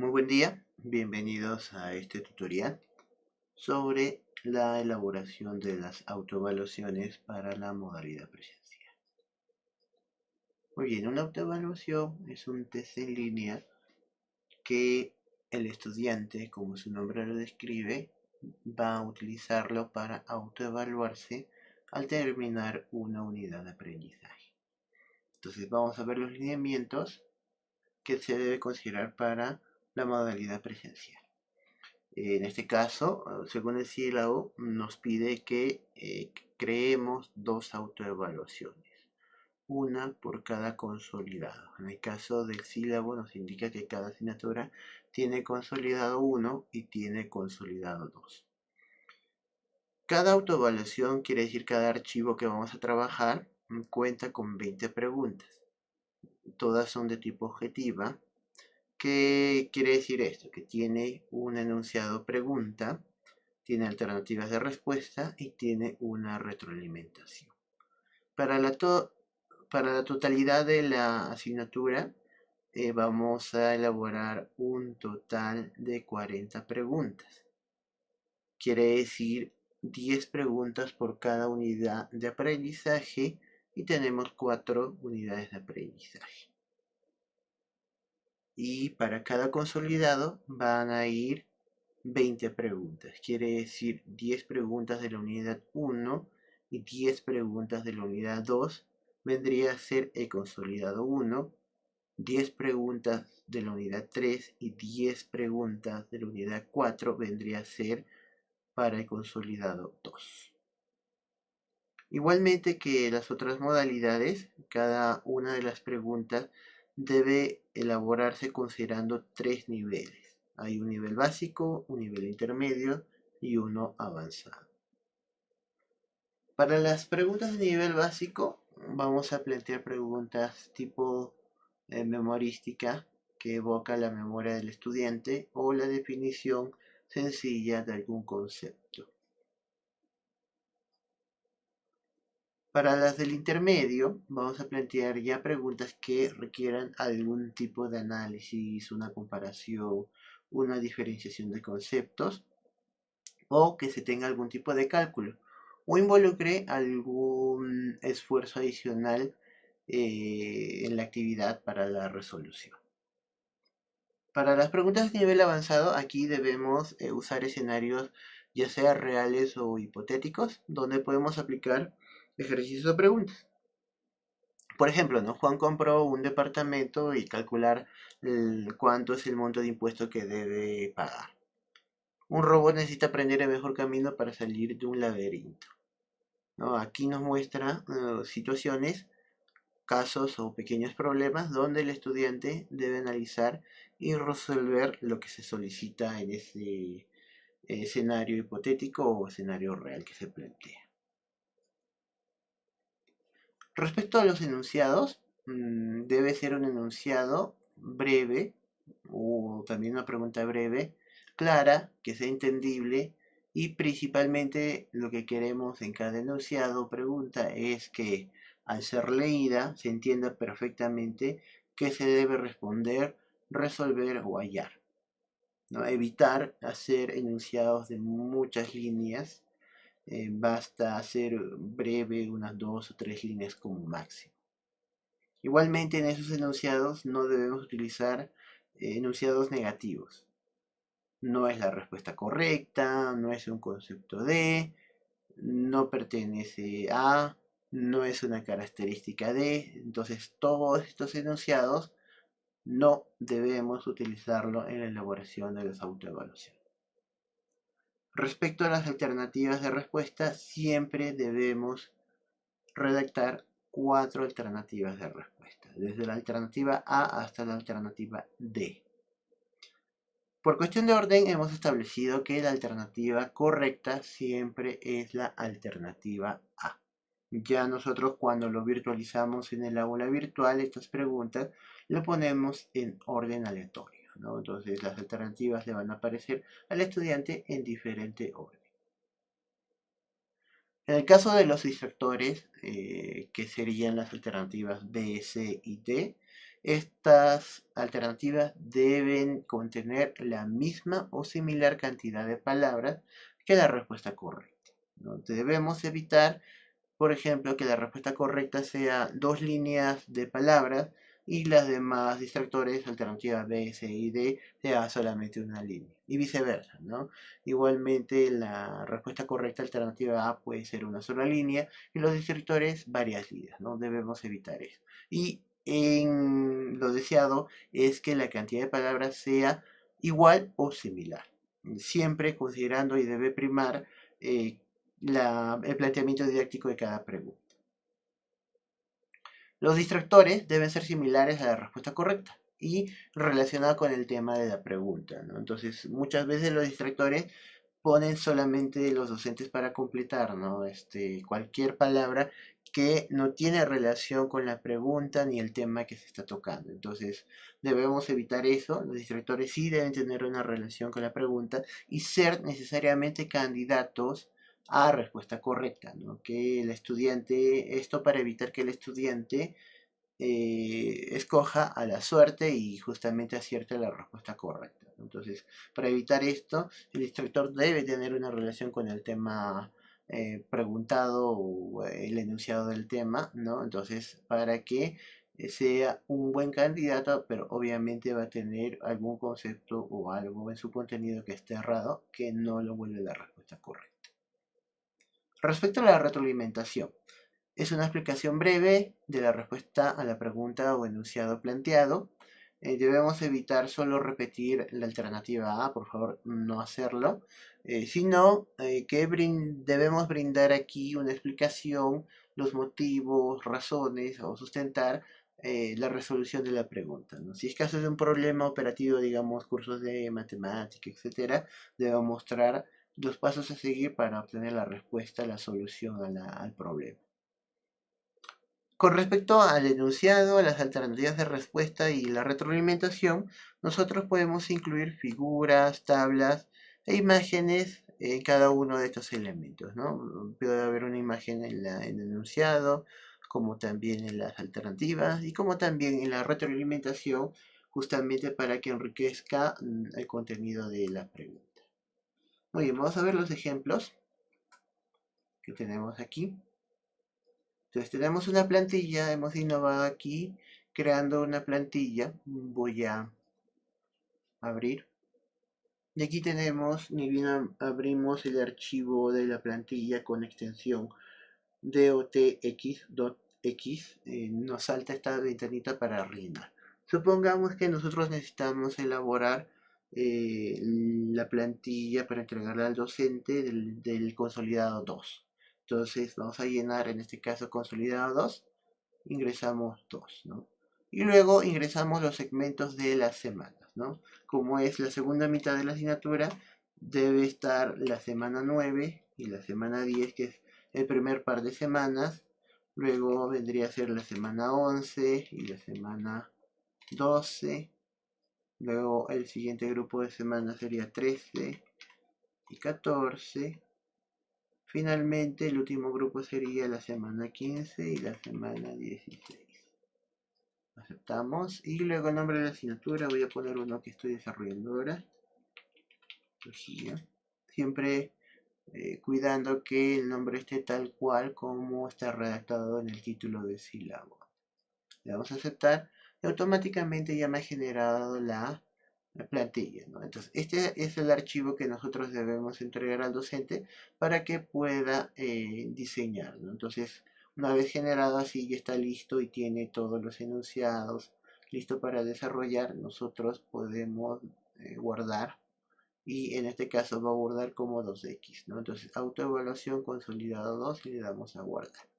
Muy buen día, bienvenidos a este tutorial sobre la elaboración de las autoevaluaciones para la modalidad presencial. Muy bien, una autoevaluación es un test en línea que el estudiante, como su nombre lo describe, va a utilizarlo para autoevaluarse al terminar una unidad de aprendizaje. Entonces vamos a ver los lineamientos que se debe considerar para la modalidad presencial. En este caso, según el sílabo, nos pide que eh, creemos dos autoevaluaciones, una por cada consolidado. En el caso del sílabo nos indica que cada asignatura tiene consolidado 1 y tiene consolidado 2. Cada autoevaluación quiere decir cada archivo que vamos a trabajar cuenta con 20 preguntas. Todas son de tipo objetiva ¿Qué quiere decir esto? Que tiene un enunciado pregunta, tiene alternativas de respuesta y tiene una retroalimentación. Para la, totalidad de la asignatura eh, vamos a elaborar un total de 40 preguntas. Quiere decir 10 preguntas por cada unidad de aprendizaje y tenemos 4 unidades de aprendizaje y para cada consolidado van a ir 20 preguntas. Quiere decir 10 preguntas de la unidad 1 y 10 preguntas de la unidad 2 vendría a ser el consolidado 1, 10 preguntas de la unidad 3 y 10 preguntas de la unidad 4 vendría a ser para el consolidado 2. Igualmente que las otras modalidades, cada una de las preguntas debe elaborarse considerando tres niveles. Hay un nivel básico, un nivel intermedio y uno avanzado. Para las preguntas de nivel básico vamos a plantear preguntas tipo eh, memorística que evoca la memoria del estudiante o la definición sencilla de algún concepto. Para las del intermedio, vamos a plantear ya preguntas que requieran algún tipo de análisis, una comparación, una diferenciación de conceptos, o que se tenga algún tipo de cálculo, o involucre algún esfuerzo adicional eh, en la actividad para la resolución. Para las preguntas de nivel avanzado, aquí debemos eh, usar escenarios ya sea reales o hipotéticos, donde podemos aplicar ejercicios o preguntas. Por ejemplo, ¿no? Juan compró un departamento y calcular cuánto es el monto de impuesto que debe pagar. Un robot necesita aprender el mejor camino para salir de un laberinto. ¿no? Aquí nos muestra uh, situaciones, casos o pequeños problemas donde el estudiante debe analizar y resolver lo que se solicita en ese escenario hipotético o escenario real que se plantea. Respecto a los enunciados, mm, debe ser un enunciado breve o también una pregunta breve, clara, que sea entendible y principalmente lo que queremos en cada enunciado o pregunta es que al ser leída se entienda perfectamente qué se debe responder, resolver o hallar. ¿no? Evitar hacer enunciados de muchas líneas eh, basta hacer breve unas dos o tres líneas como máximo. Igualmente en esos enunciados no debemos utilizar eh, enunciados negativos. No es la respuesta correcta, no es un concepto de, no pertenece a, no es una característica de. Entonces todos estos enunciados no debemos utilizarlo en la elaboración de las autoevaluaciones. Respecto a las alternativas de respuesta, siempre debemos redactar cuatro alternativas de respuesta, desde la alternativa A hasta la alternativa D. Por cuestión de orden hemos establecido que la alternativa correcta siempre es la alternativa A. Ya nosotros cuando lo virtualizamos en el aula virtual, estas preguntas lo ponemos en orden aleatorio. Entonces las alternativas le van a aparecer al estudiante en diferente orden. En el caso de los distractores, eh, que serían las alternativas B, C y D, Estas alternativas deben contener la misma o similar cantidad de palabras que la respuesta correcta. ¿no? Debemos evitar, por ejemplo, que la respuesta correcta sea dos líneas de palabras y las demás distractores, alternativas B, C y D, sea solamente una línea. Y viceversa, ¿no? Igualmente, la respuesta correcta alternativa A puede ser una sola línea y los distractores varias líneas, ¿no? Debemos evitar eso. Y en lo deseado es que la cantidad de palabras sea igual o similar, siempre considerando y debe primar eh, el planteamiento didáctico de cada pregunta. Los distractores deben ser similares a la respuesta correcta y relacionados con el tema de la pregunta. Entonces, muchas veces los distractores ponen solamente los docentes para completar ¿no? este, cualquier palabra que no tiene relación con la pregunta ni el tema que se está tocando. Entonces, debemos evitar eso. Los distractores sí deben tener una relación con la pregunta y ser necesariamente candidatos a respuesta correcta, ¿no? Que el estudiante, esto para evitar que el estudiante eh, escoja a la suerte y justamente acierte la respuesta correcta. Entonces, para evitar esto, el instructor debe tener una relación con el tema eh, preguntado o el enunciado del tema, ¿no? Entonces, para que sea un buen candidato, pero obviamente va a tener algún concepto o algo en su contenido que esté errado que no lo vuelve la respuesta correcta. Respecto a la retroalimentación, es una explicación breve de la respuesta a la pregunta o enunciado planteado. Eh, debemos evitar solo repetir la alternativa A, por favor no hacerlo, eh, sino eh, que debemos brindar aquí una explicación, los motivos, razones o sustentar la resolución de la pregunta. Si es caso de un problema operativo, digamos cursos de matemática, etc., debemos mostrar los pasos a seguir para obtener la respuesta, la solución al problema. Con respecto al enunciado, las alternativas de respuesta y la retroalimentación, nosotros podemos incluir figuras, tablas e imágenes en cada uno de estos elementos. ¿no? Puede haber una imagen en, en el enunciado, como también en las alternativas y como también en la retroalimentación, justamente para que enriquezca mm, el contenido de la pregunta. Muy bien, vamos a ver los ejemplos que tenemos aquí. Entonces tenemos una plantilla, hemos innovado aquí creando una plantilla. Voy a abrir. Y aquí tenemos, ni bien abrimos el archivo de la plantilla con extensión dotx.x, eh, nos salta esta ventanita para rellenar. Supongamos que nosotros necesitamos elaborar eh, la plantilla para entregarla al docente del, consolidado 2. Entonces vamos a llenar en este caso consolidado 2, ingresamos 2, ¿no? Y luego ingresamos los segmentos de las semanas, ¿no? Como es la segunda mitad de la asignatura, debe estar la semana 9 y la semana 10, que es el primer par de semanas. Luego vendría a ser la semana 11 y la semana 12 Luego el siguiente grupo de semanas sería 13 y 14. Finalmente el último grupo sería la semana 15 y la semana 16. Aceptamos. Y luego el nombre de la asignatura voy a poner uno que estoy desarrollando ahora. Siempre eh, cuidando que el nombre esté tal cual como está redactado en el título de sílabo. Le damos a aceptar automáticamente ya me ha generado la, plantilla. Entonces, este es el archivo que nosotros debemos entregar al docente para que pueda eh, diseñar. Entonces, una vez generado así, ya está listo y tiene todos los enunciados listo para desarrollar, nosotros podemos eh, guardar y en este caso va a guardar como 2x. ¿no? Entonces, autoevaluación consolidado 2 y le damos a guardar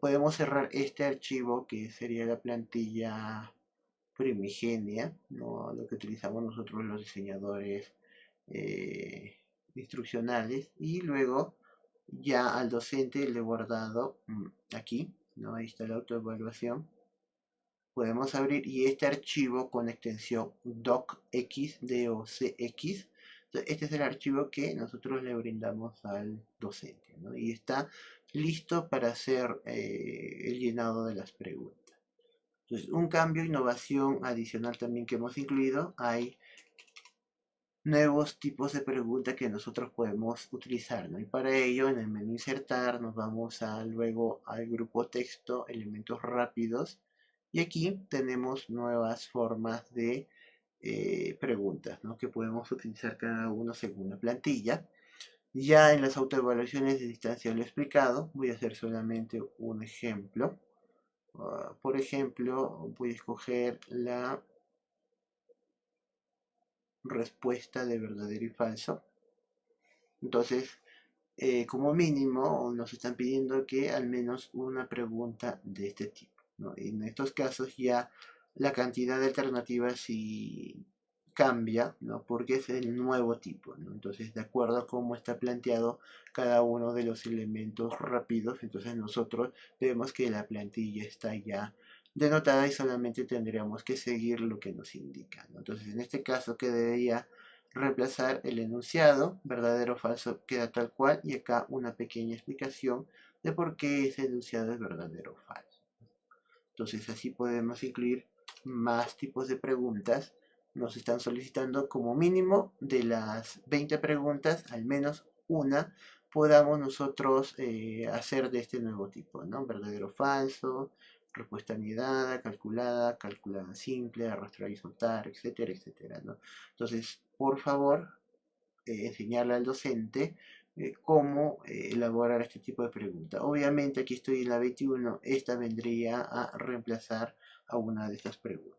podemos cerrar este archivo que sería la plantilla primigenia, ¿no? lo que utilizamos nosotros los diseñadores eh, instruccionales y luego ya al docente le he guardado mm, aquí, ¿no? ahí está la autoevaluación podemos abrir y este archivo con extensión docx, docx, este es el archivo que nosotros le brindamos al docente ¿no? y está listo para hacer eh, el llenado de las preguntas. Entonces, un cambio, innovación adicional también que hemos incluido, hay nuevos tipos de preguntas que nosotros podemos utilizar. Y para ello, en el menú insertar, nos vamos a, luego al grupo texto, elementos rápidos, y aquí tenemos nuevas formas de eh, preguntas que podemos utilizar cada uno según la plantilla. Ya en las autoevaluaciones de distancia lo he explicado, voy a hacer solamente un ejemplo. Ah, por ejemplo, voy a escoger la respuesta de verdadero y falso. Entonces, eh, como mínimo, nos están pidiendo que al menos una pregunta de este tipo. En estos casos ya la cantidad de alternativas sí cambia, ¿no? porque es el nuevo tipo. Entonces, de acuerdo a cómo está planteado cada uno de los elementos rápidos, entonces nosotros vemos que la plantilla está ya denotada y solamente tendríamos que seguir lo que nos indica. Entonces, en este caso quedaría reemplazar el enunciado, verdadero o falso queda tal cual, y acá una pequeña explicación de por qué ese enunciado es verdadero o falso. Entonces, así podemos incluir más tipos de preguntas nos están solicitando como mínimo de las 20 preguntas, al menos una podamos nosotros eh, hacer de este nuevo tipo, ¿no? Verdadero falso, respuesta anidada, calculada, calculada simple, arrastrar y soltar, etcétera, etcétera. Entonces, por favor, eh, enseñarle al docente eh, cómo elaborar este tipo de pregunta. Obviamente aquí estoy en la 21, esta vendría a reemplazar a una de estas preguntas.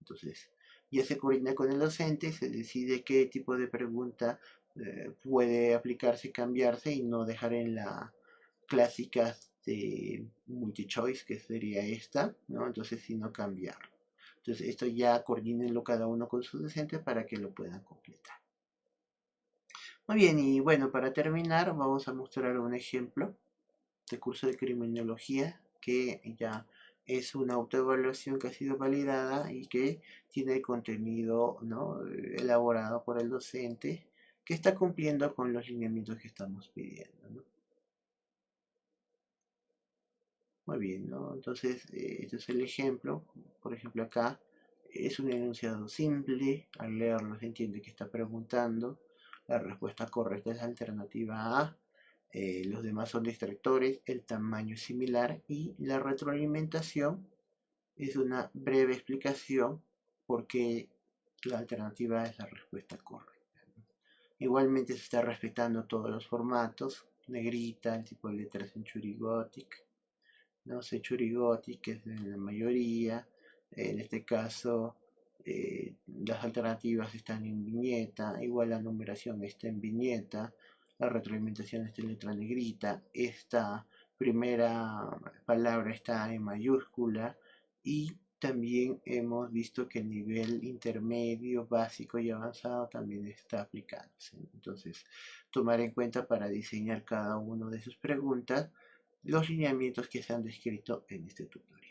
Entonces, ya se coordina con el docente, se decide qué tipo de pregunta eh, puede aplicarse y cambiarse y no dejar en la clásica de multi-choice, que sería esta, ¿no? Entonces, sino cambiarlo. Entonces, esto ya coordínenlo cada uno con su docente para que lo puedan completar. Muy bien, y bueno, para terminar, vamos a mostrar un ejemplo de curso de criminología que ya es una autoevaluación que ha sido validada y que tiene contenido elaborado por el docente que está cumpliendo con los lineamientos que estamos pidiendo. Muy bien, ¿no? entonces eh, este es el ejemplo. Por ejemplo acá es un enunciado simple, al leerlo se entiende que está preguntando. La respuesta correcta es la alternativa A. Eh, los demás son distractores, el tamaño es similar y la retroalimentación es una breve explicación porque la alternativa es la respuesta correcta. Igualmente se está respetando todos los formatos, negrita, el tipo de letras en Churigotic, no sé, Churigotic es en la mayoría, en este caso eh, las alternativas están en viñeta, igual la numeración está en viñeta, la retroalimentación está en letra negrita, esta primera palabra está en mayúscula y también hemos visto que el nivel intermedio, básico y avanzado también está aplicándose. Entonces, tomar en cuenta para diseñar cada una de sus preguntas los lineamientos que se han descrito en este tutorial.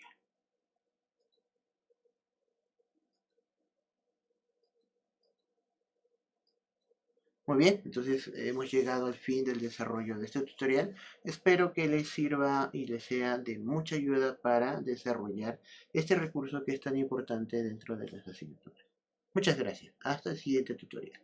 Muy bien, entonces hemos llegado al fin del desarrollo de este tutorial. Espero que les sirva y les sea de mucha ayuda para desarrollar este recurso que es tan importante dentro de las asignaturas. Muchas gracias. Hasta el siguiente tutorial.